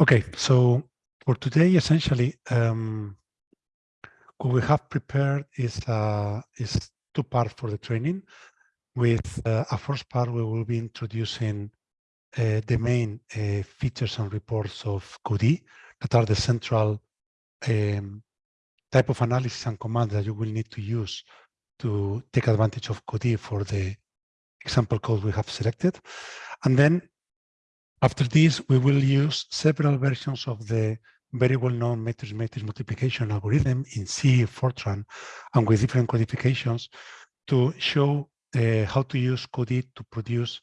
Okay, so for today, essentially, um, what we have prepared is uh, is two parts for the training. With uh, a first part, we will be introducing uh, the main uh, features and reports of Codee that are the central um, type of analysis and command that you will need to use to take advantage of Codee for the example code we have selected. And then after this, we will use several versions of the very well-known matrix-matrix multiplication algorithm in C, Fortran, and with different codifications to show uh, how to use Codee to produce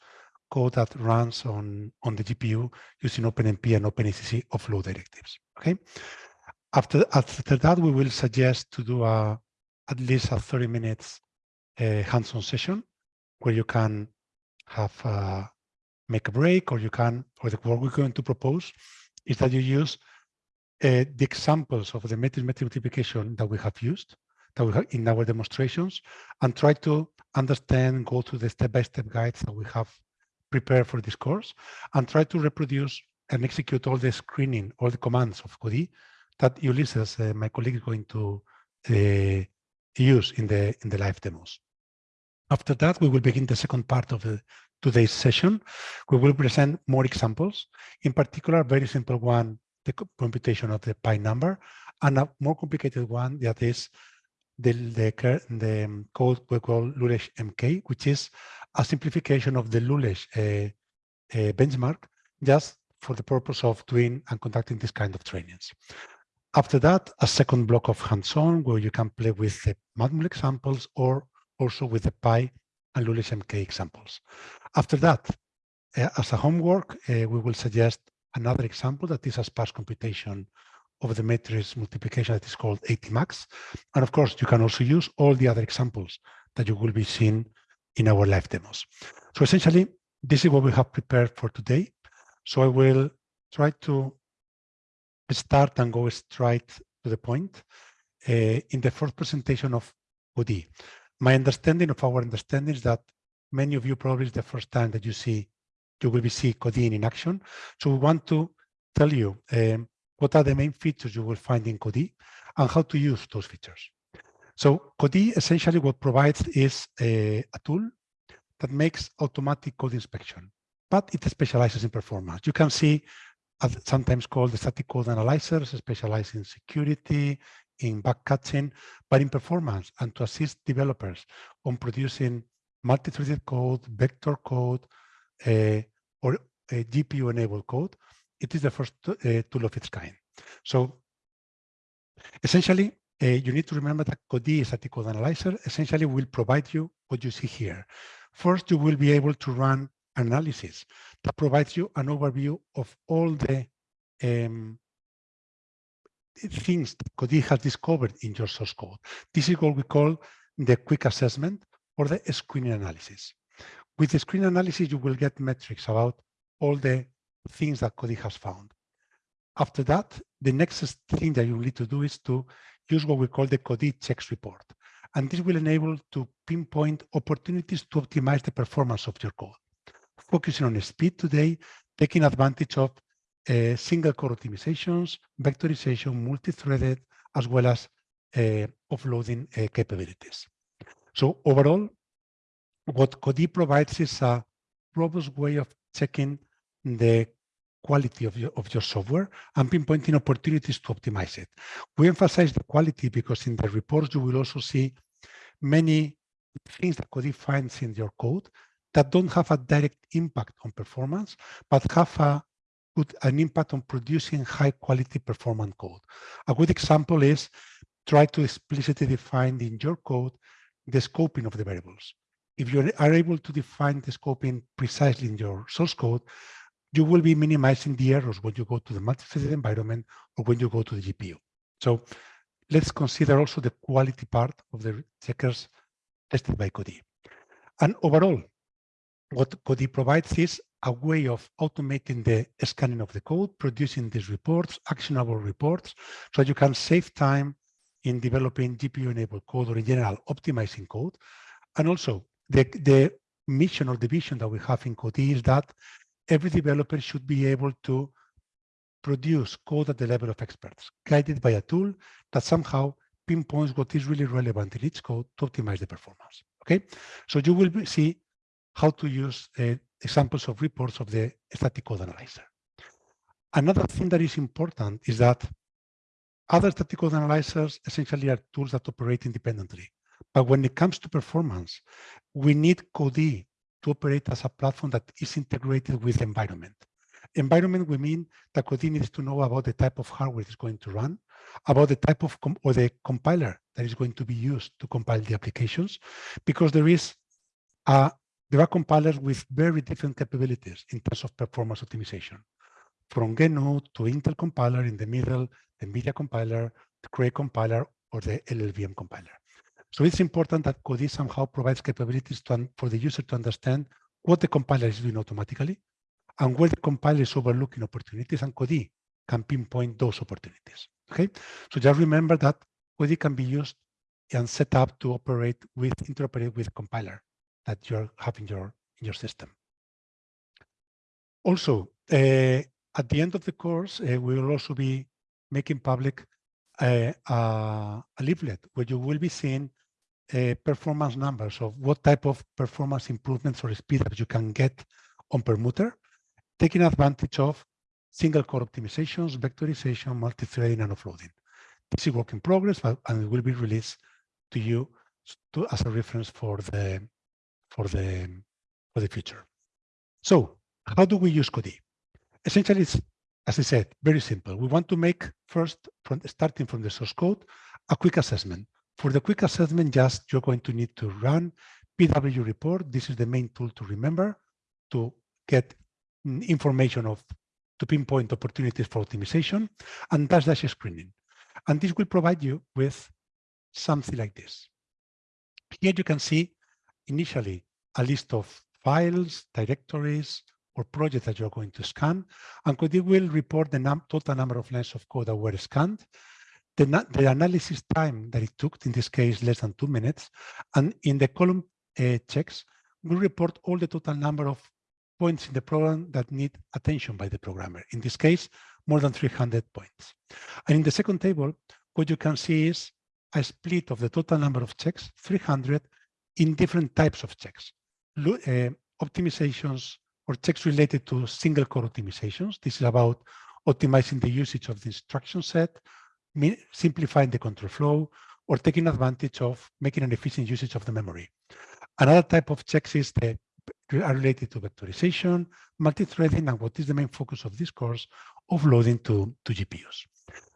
code that runs on, on the GPU using OpenMP and OpenACC offload directives. Okay. After, after that, we will suggest to do a, at least a 30 minutes uh, hands-on session where you can have uh, make a break or you can, or the, what we're going to propose is that you use uh, the examples of the matrix multiplication that we have used that we have in our demonstrations and try to understand, go to the step-by-step -step guides that we have prepared for this course and try to reproduce and execute all the screening, all the commands of Codee that Ulysses, uh, my colleague, is going to uh, use in the in the live demos. After that, we will begin the second part of the today's session, we will present more examples, in particular, very simple one, the computation of the pi number, and a more complicated one that is the, the, the code we call Lulesh MK, which is a simplification of the Lulesh uh, uh, benchmark just for the purpose of doing and conducting this kind of trainings. After that, a second block of hands-on where you can play with the Matmul examples or also with the Pi and Lulesh MK examples. After that, uh, as a homework, uh, we will suggest another example that is a sparse computation of the matrix multiplication that is called ATMUX. And of course, you can also use all the other examples that you will be seeing in our live demos. So essentially, this is what we have prepared for today. So I will try to start and go straight to the point uh, in the first presentation of Codee my understanding of our understanding is that many of you probably is the first time that you see, you will be see Codee in action. So we want to tell you um, what are the main features you will find in Codee and how to use those features. So Codee essentially what provides is a, a tool that makes automatic code inspection, but it specializes in performance. You can see sometimes called the static code analyzers, specialize in security, in backcatching, but in performance and to assist developers on producing multi-threaded code, vector code, uh, or GPU-enabled code, it is the first uh, tool of its kind. So essentially, you need to remember that Codee static code analyzer essentially will provide you what you see here. First, you will be able to run analysis that provides you an overview of all the um, things that Codee has discovered in your source code. This is what we call the quick assessment or the screen analysis. With the screen analysis, you will get metrics about all the things that Codee has found. After that, the next thing that you need to do is to use what we call the Codee checks report. And this will enable to pinpoint opportunities to optimize the performance of your code. Focusing on speed today, taking advantage of uh, single core optimizations, vectorization, multi-threaded, as well as uh, offloading uh, capabilities. So overall, what Codee provides is a robust way of checking the quality of your, of your software and pinpointing opportunities to optimize it. We emphasize the quality because in the reports you will also see many things that Codee finds in your code that don't have a direct impact on performance, but have a put an impact on producing high quality performance code. A good example is try to explicitly define in your code the scoping of the variables. If you are able to define the scoping precisely in your source code, you will be minimizing the errors when you go to the multi-threaded environment or when you go to the GPU. So let's consider also the quality part of the checkers tested by Codee. And overall, what Codee provides is a way of automating the scanning of the code, producing these reports, actionable reports, so you can save time in developing GPU-enabled code or in general optimizing code. And also the, the mission or the vision that we have in Codee is that every developer should be able to produce code at the level of experts, guided by a tool that somehow pinpoints what is really relevant in each code to optimize the performance. Okay, so you will see how to use uh, examples of reports of the static code analyzer. Another thing that is important is that other code analyzers essentially are tools that operate independently. But when it comes to performance, we need Codee to operate as a platform that is integrated with the environment. Environment, we mean that Codee needs to know about the type of hardware it's going to run, about the type of or the compiler that is going to be used to compile the applications, because there is a, there are compilers with very different capabilities in terms of performance optimization, from GNU to Intel compiler in the middle, the NVIDIA compiler, the Cray compiler, or the LLVM compiler. So it's important that Codee somehow provides capabilities to, for the user to understand what the compiler is doing automatically and where the compiler is overlooking opportunities and Codee can pinpoint those opportunities. Okay, so just remember that Codee can be used and set up to operate with interoperate with compiler that you're having your in your system. Also, uh, at the end of the course, uh, we will also be making public uh, a, a, leaflet where you will be seeing uh, performance numbers of what type of performance improvements or speed that you can get on Perlmutter, taking advantage of single core optimizations, vectorization, multi-threading, and offloading. This is work in progress, but, and it will be released to you to, as a reference for the for the for the future. So, how do we use Codee? Essentially, it's as I said, very simple. We want to make first, from starting from the source code, a quick assessment. For the quick assessment, just you're going to need to run PW report. This is the main tool to remember to get mm, information of to pinpoint opportunities for optimization and dash dash screening. And this will provide you with something like this. Here you can see initially a list of files, directories, or project that you're going to scan, and Codee will report the num total number of lines of code that were scanned, the, the, analysis time that it took, in this case, less than two minutes, and in the column uh, checks, will report all the total number of points in the program that need attention by the programmer. In this case, more than 300 points. And in the second table, what you can see is a split of the total number of checks, 300, in different types of checks. Uh, optimizations or checks related to single core optimizations. This is about optimizing the usage of the instruction set, simplifying the control flow, or taking advantage of making an efficient usage of the memory. Another type of checks is the are related to vectorization, multi-threading, and what is the main focus of this course, offloading to, to GPUs.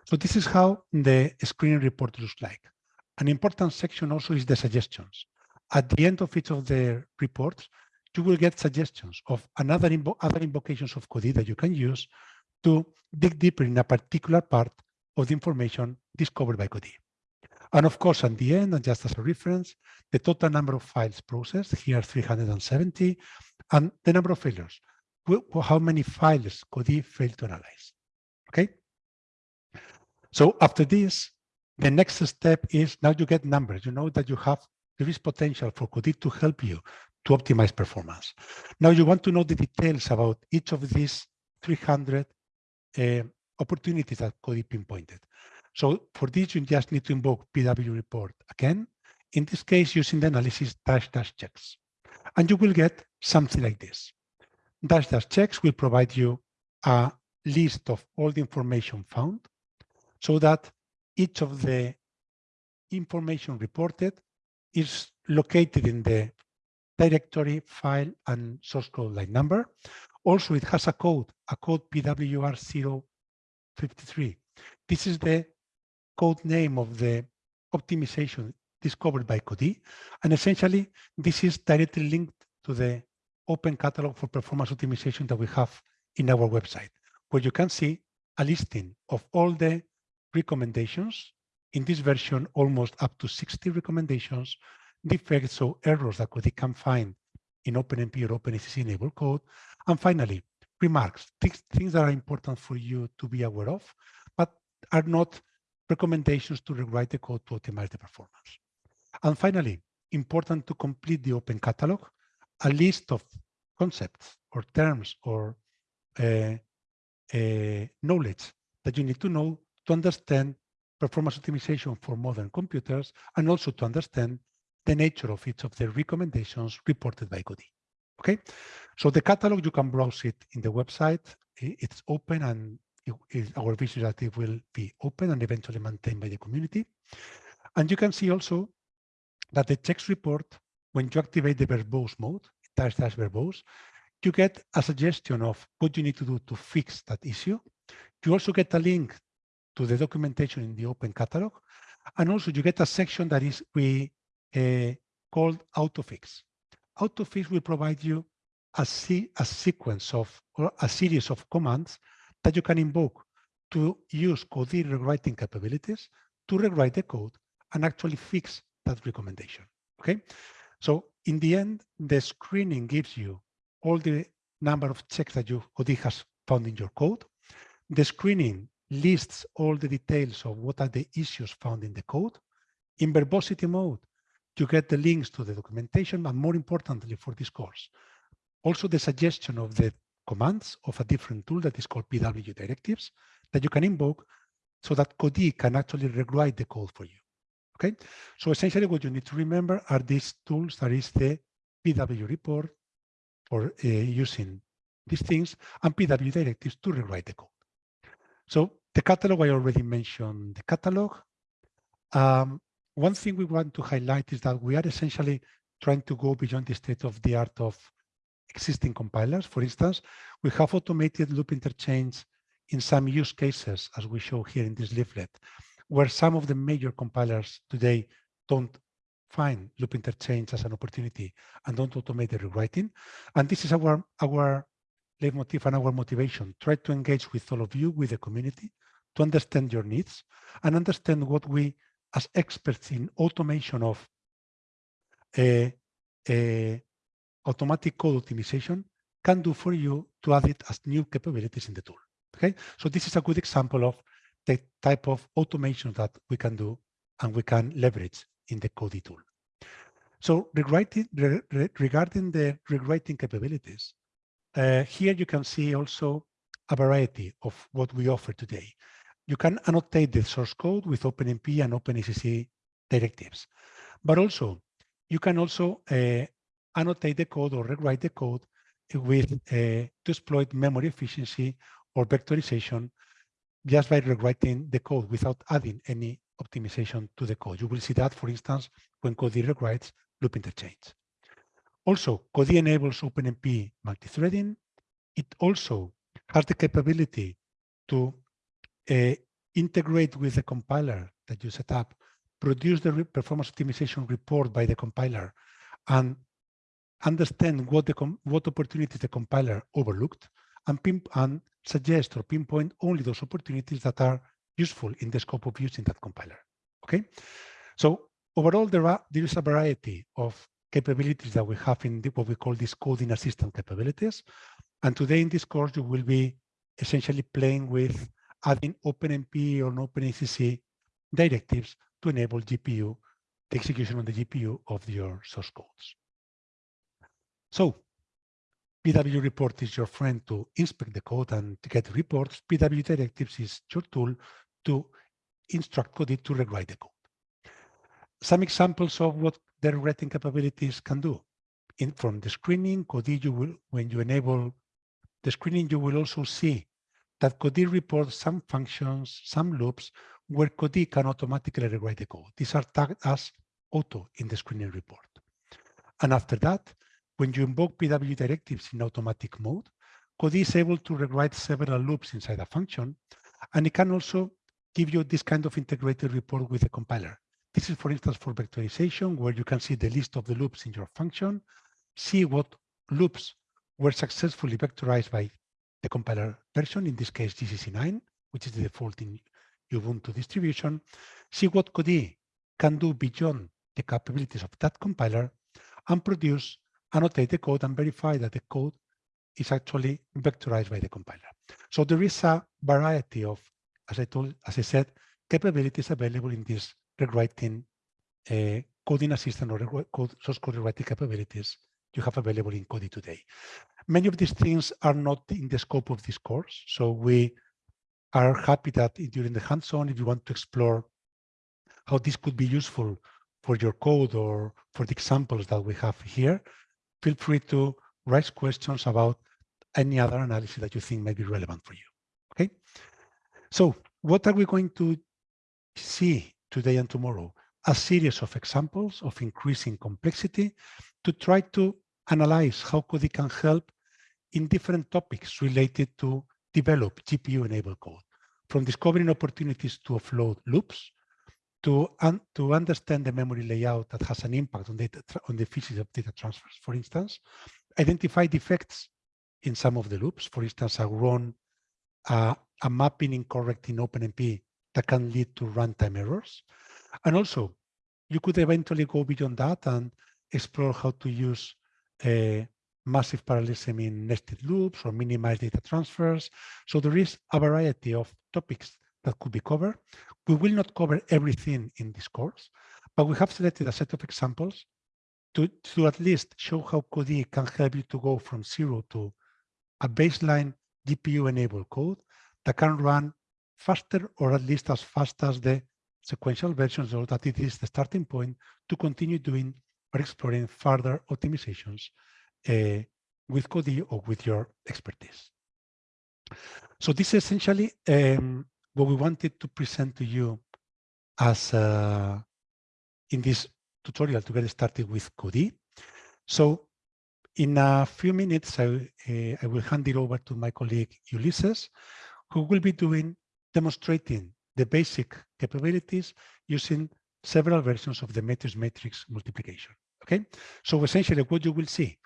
So this is how the screening report looks like. An important section also is the suggestions. At the end of each of the reports, you will get suggestions of another invo other invocations of Codee that you can use to dig deeper in a particular part of the information discovered by Codee. And of course, at the end, and just as a reference, the total number of files processed, here 370, and the number of failures, how many files Codee failed to analyze. Okay? So after this, the next step is now you get numbers. You know that you have, there is potential for Codee to help you to optimize performance. Now you want to know the details about each of these 300 uh, opportunities that Codee pinpointed. So for this, you just need to invoke PW report again, in this case using the analysis dash dash checks. And you will get something like this. Dash dash checks will provide you a list of all the information found so that each of the information reported is located in the directory, file, and source code line number. Also, it has a code, a code PWR053. This is the code name of the optimization discovered by Codee. And essentially, this is directly linked to the open catalog for performance optimization that we have in our website, where you can see a listing of all the recommendations. In this version, almost up to 60 recommendations defects or errors that Codee can find in OpenMP or OpenACC enabled code. And finally, remarks, things, things that are important for you to be aware of, but are not recommendations to rewrite the code to optimize the performance. And finally, important to complete the open catalog, a list of concepts or terms or uh, uh, knowledge that you need to know to understand performance optimization for modern computers and also to understand the nature of each of the recommendations reported by Codee. Okay, so the catalog, you can browse it in the website. It's open and it, it, our vision that it will be open and eventually maintained by the community. And you can see also that the checks report, when you activate the verbose mode, dash dash verbose, you get a suggestion of what you need to do to fix that issue. You also get a link to the documentation in the open catalog. And also you get a section that is we Uh, called AutoFix. AutoFix will provide you a, a sequence of or a series of commands that you can invoke to use Codee rewriting capabilities to rewrite the code and actually fix that recommendation. Okay, so in the end, the screening gives you all the number of checks that you Codee has found in your code. The screening lists all the details of what are the issues found in the code. In verbosity mode, you get the links to the documentation, and more importantly for this course, also the suggestion of the commands of a different tool that is called PW directives that you can invoke so that Codee can actually rewrite the code for you. Okay, so essentially what you need to remember are these tools. That is the PW report for uh, using these things and PW directives to rewrite the code. So the catalog, I already mentioned the catalog. Um, one thing we want to highlight is that we are essentially trying to go beyond the state of the art of existing compilers. For instance, we have automated loop interchange in some use cases, as we show here in this leaflet, where some of the major compilers today don't find loop interchange as an opportunity and don't automate the rewriting. And this is our, our leitmotif and our motivation. Try to engage with all of you, with the community, to understand your needs and understand what we, as experts in automation of a, a automatic code optimization, can do for you to add it as new capabilities in the tool. Okay, so this is a good example of the type of automation that we can do and we can leverage in the Codee tool. So rewriting, re, re, regarding the rewriting capabilities, uh, here you can see also a variety of what we offer today. You can annotate the source code with OpenMP and OpenACC directives, but also you can also uh, annotate the code or rewrite the code with uh, to exploit memory efficiency or vectorization just by rewriting the code without adding any optimization to the code. You will see that, for instance, when Codee rewrites loop interchange. Also, Codee enables OpenMP multi-threading. It also has the capability to uh, integrate with the compiler that you set up, produce the performance optimization report by the compiler, and understand what the what opportunities the compiler overlooked, and, and suggest or pinpoint only those opportunities that are useful in the scope of using that compiler. Okay, so overall there are there is a variety of capabilities that we have in the, what we call these coding assistant capabilities, and today in this course you will be essentially playing with adding OpenMP or OpenACC directives to enable GPU, the execution on the GPU of your source codes. So PW report is your friend to inspect the code and to get reports. PW directives is your tool to instruct Codee to rewrite the code. Some examples of what the rewriting capabilities can do. In, from the screening, Codee, you will, when you enable the screening, you will also see that Codee reports some functions, some loops, where Codee can automatically rewrite the code. These are tagged as auto in the screening report. And after that, when you invoke PW directives in automatic mode, Codee is able to rewrite several loops inside a function, and it can also give you this kind of integrated report with the compiler. This is, for instance, for vectorization, where you can see the list of the loops in your function, see what loops were successfully vectorized by the compiler version, in this case GCC 9, which is the default in Ubuntu distribution, see what Codee can do beyond the capabilities of that compiler, and produce annotate the code and verify that the code is actually vectorized by the compiler. So there is a variety of, as I told, as I said, capabilities available in this rewriting uh, coding assistant or source code rewriting capabilities you have available in Codee today. Many of these things are not in the scope of this course. So we are happy that during the hands-on, if you want to explore how this could be useful for your code or for the examples that we have here, feel free to raise questions about any other analysis that you think may be relevant for you. Okay. So what are we going to see today and tomorrow? A series of examples of increasing complexity to try to analyze how Codee can help in different topics related to develop GPU-enabled code, from discovering opportunities to offload loops, to, un to understand the memory layout that has an impact on, data on the efficiency of data transfers, for instance, identify defects in some of the loops, for instance, a run, uh, a mapping incorrect in OpenMP that can lead to runtime errors. And also, you could eventually go beyond that and explore how to use uh, massive parallelism in nested loops or minimize data transfers. So there is a variety of topics that could be covered. We will not cover everything in this course, but we have selected a set of examples to, to at least show how Codee can help you to go from zero to a baseline GPU-enabled code that can run faster or at least as fast as the sequential versions or that it is the starting point to continue doing or exploring further optimizations uh, with Codee or with your expertise. So this is essentially um, what we wanted to present to you as uh, in this tutorial to get started with Codee. So in a few minutes, I, uh, I will hand it over to my colleague Ulysses, who will be doing demonstrating the basic capabilities using several versions of the matrix matrix multiplication. Okay, so essentially what you will see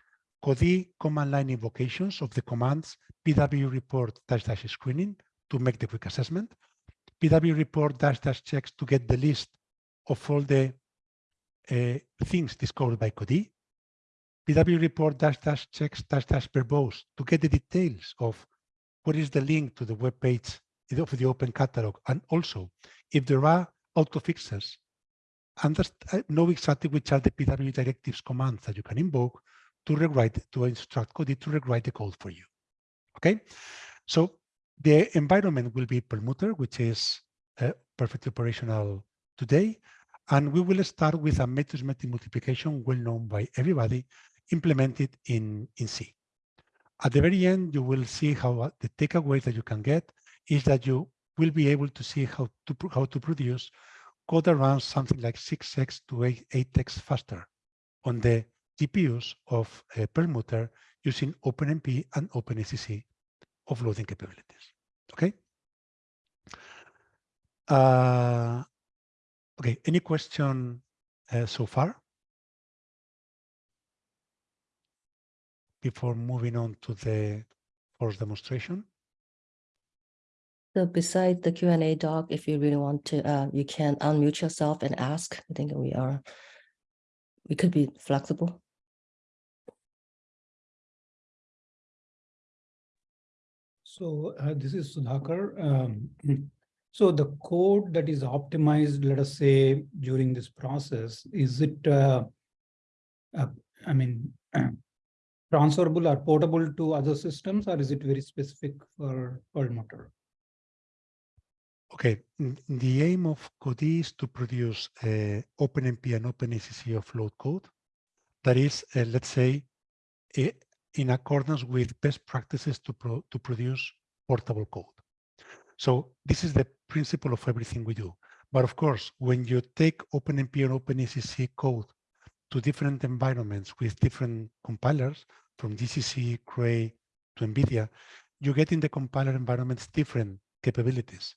Codee command line invocations of the commands pw report dash dash screening to make the quick assessment, pw report dash dash checks to get the list of all the uh, things discovered by Codee, pw report dash dash checks dash dash verbose to get the details of what is the link to the web page of the open catalog, and also if there are auto fixes, understand, know exactly which are the PW directives commands that you can invoke to rewrite, to instruct Codee to rewrite the code for you. Okay, so the environment will be Perlmutter, which is uh, perfectly operational today. And we will start with a matrix multiplication well known by everybody, implemented in, in C. At the very end, you will see how uh, the takeaway that you can get is that you will be able to see how to, how to produce code runs something like 6x to 8, 8x faster on the GPUs of uh, Perlmutter using OpenMP and OpenACC offloading capabilities. Okay. Uh, okay. Any question uh, so far? Before moving on to the first demonstration. So beside the Q&A doc, if you really want to, uh, you can unmute yourself and ask. I think we are, we could be flexible. So uh, this is Sudhakar. Um, so the code that is optimized, let us say, during this process, is it, uh, uh, I mean, transferable or portable to other systems, or is it very specific for Perlmutter? Okay, the aim of Codee is to produce OpenMP and OpenACC offload code that is, uh, let's say, in accordance with best practices to, pro to produce portable code. So this is the principle of everything we do. But of course, when you take OpenMP and OpenACC code to different environments with different compilers, from GCC, Cray to NVIDIA, you get in the compiler environments different capabilities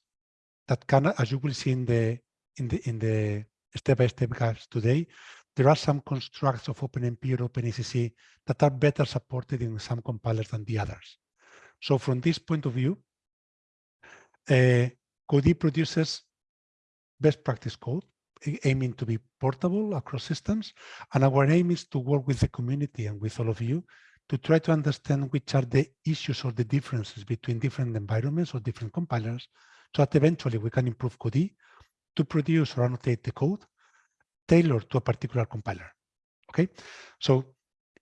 that can, as you will see in the in the in the step-by-step -step guides today, there are some constructs of OpenMP or OpenACC that are better supported in some compilers than the others. So from this point of view, uh, Codee produces best practice code aiming to be portable across systems. And our aim is to work with the community and with all of you to try to understand which are the issues or the differences between different environments or different compilers so that eventually we can improve Codee to produce or annotate the code tailored to a particular compiler. Okay, so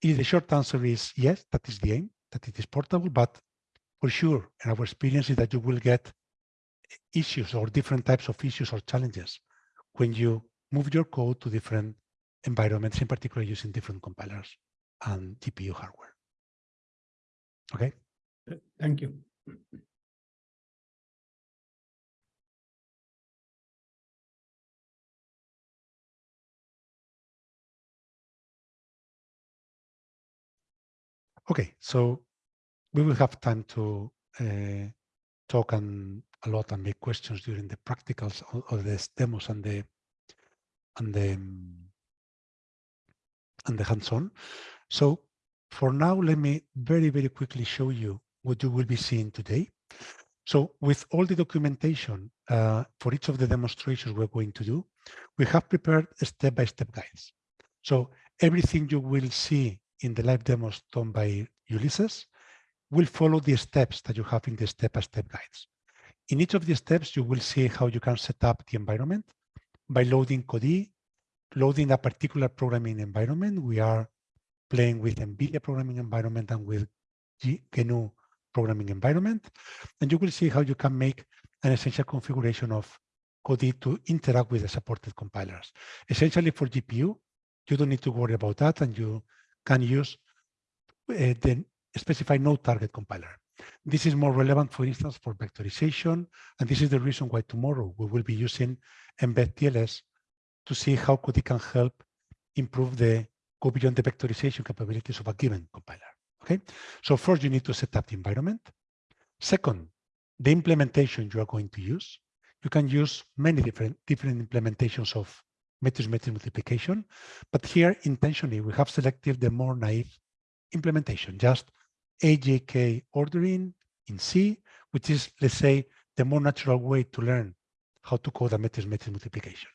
if the short answer is yes, that is the aim. that it is portable, but for sure, and our experience is that you will get issues or different types of issues or challenges when you move your code to different environments, in particular using different compilers and GPU hardware. Okay. Thank you. Okay, so we will have time to uh, talk and a lot and make questions during the practicals or, the demos and the and the and the hands-on. So for now, let me very, very quickly show you what you will be seeing today. So with all the documentation uh, for each of the demonstrations we're going to do, we have prepared step-by-step -step guides. So everything you will see in the live demos done by Ulysses will follow the steps that you have in the step-by-step -step guides. In each of the steps, you will see how you can set up the environment by loading Codee, loading a particular programming environment. We are playing with NVIDIA programming environment and with GNU programming environment. And you will see how you can make an essential configuration of Codee to interact with the supported compilers. Essentially for GPU, you don't need to worry about that and you can use uh, the specified node target compiler. This is more relevant, for instance, for vectorization. And this is the reason why tomorrow we will be using Mbed TLS to see how Codee can help improve the go beyond the vectorization capabilities of a given compiler. Okay, so first you need to set up the environment. Second, the implementation you are going to use. You can use many different different implementations of matrix-matrix multiplication, but here intentionally we have selected the more naive implementation, just AJK ordering in C, which is, let's say, the more natural way to learn how to code a matrix-matrix multiplication.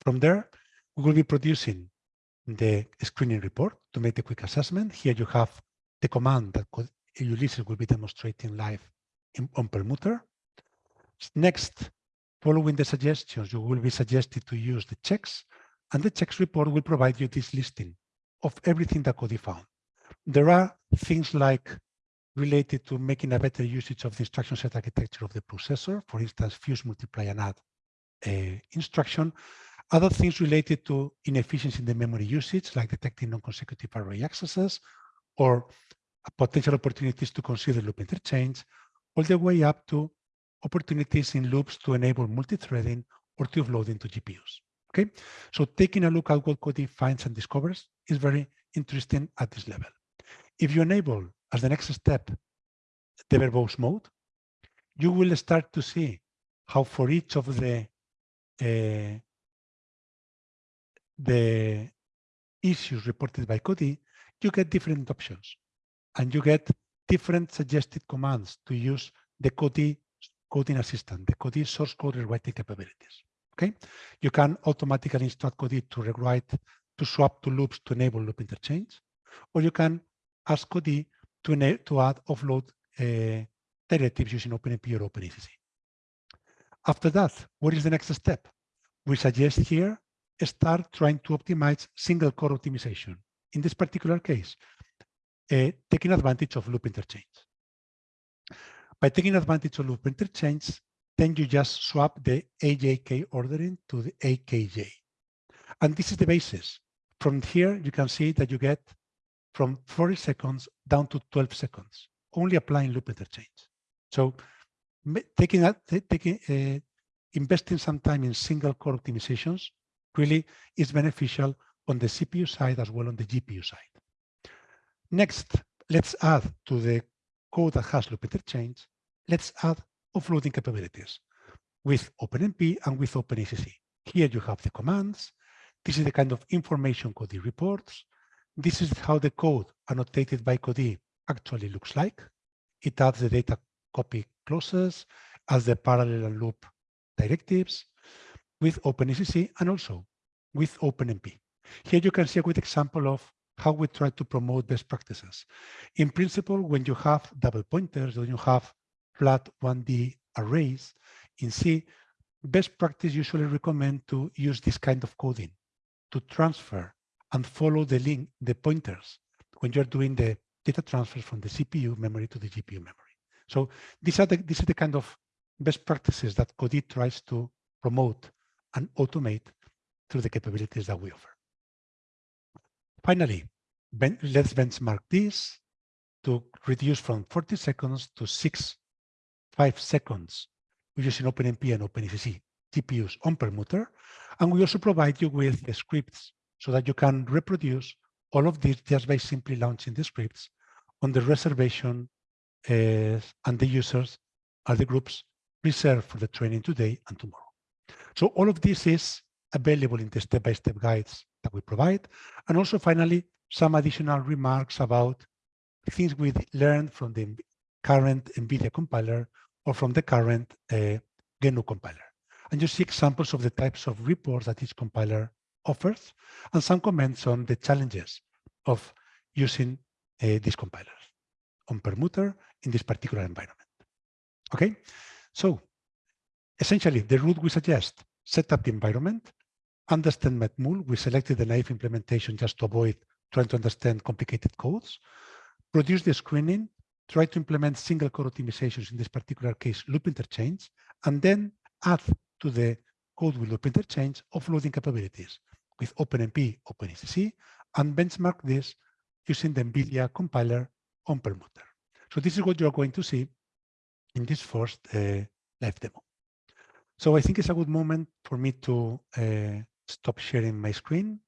From there, we will be producing the screening report to make the quick assessment. Here you have the command that Ulysses will be demonstrating live in, on Perlmutter. Next, following the suggestions, you will be suggested to use the checks, and the checks report will provide you this listing of everything that Codee found. There are things like related to making a better usage of the instruction set architecture of the processor, for instance, fuse, multiply, and add uh, instruction, other things related to inefficiency in the memory usage, like detecting non-consecutive array accesses, or potential opportunities to consider loop interchange, all the way up to opportunities in loops to enable multi-threading or to offload into GPUs. Okay, so taking a look at what Codee finds and discovers is very interesting at this level. If you enable, as the next step, the verbose mode, you will start to see how for each of the uh, the issues reported by Codee, you get different options and you get different suggested commands to use the Codee coding assistant, the Codee source code rewriting capabilities. Okay, you can automatically instruct Codee to rewrite, to swap to loops to enable loop interchange, or you can ask Codee to, to add offload uh, directives using OpenMP or OpenACC. After that, what is the next step? We suggest here start trying to optimize single core optimization. In this particular case, uh, taking advantage of loop interchange. By taking advantage of loop interchange, then you just swap the AJK ordering to the AKJ. And this is the basis. From here, you can see that you get from 40 seconds down to 12 seconds, only applying loop interchange. So taking taking, uh, investing some time in single core optimizations really is beneficial on the CPU side as well on the GPU side. Next, let's add to the code that has loop interchange, let's add offloading capabilities with OpenMP and with OpenACC. Here you have the commands. This is the kind of information Codee reports. This is how the code annotated by Codee actually looks like. It adds the data copy clauses, as the parallel and loop directives, with OpenACC and also with OpenMP. Here you can see a good example of how we try to promote best practices. In principle, when you have double pointers, when you have flat 1D arrays in C, best practice usually recommend to use this kind of coding to transfer and follow the link, the pointers when you're doing the data transfer from the CPU memory to the GPU memory. So these are the, this is the kind of best practices that Codee tries to promote and automate through the capabilities that we offer. Finally, ben let's benchmark this to reduce from 40 seconds to six, five seconds We're using OpenMP and OpenACC GPUs on Perlmutter. And we also provide you with the scripts so that you can reproduce all of this just by simply launching the scripts on the reservation uh, and the users are the groups reserved for the training today and tomorrow. So all of this is available in the step-by-step -step guides that we provide. And also finally, some additional remarks about things we learned from the current NVIDIA compiler or from the current uh, GNU compiler. And you see examples of the types of reports that each compiler offers and some comments on the challenges of using uh, these compilers on Perlmutter in this particular environment. Okay, so essentially the route we suggest, set up the environment, understand Matmul. We selected the naive implementation just to avoid trying to understand complicated codes, produce the screening, try to implement single core optimizations, in this particular case, loop interchange, and then add to the code with loop interchange offloading capabilities with OpenMP, OpenACC, and benchmark this using the NVIDIA compiler on Perlmutter. So this is what you're going to see in this first uh, live demo. So I think it's a good moment for me to uh, stop sharing my screen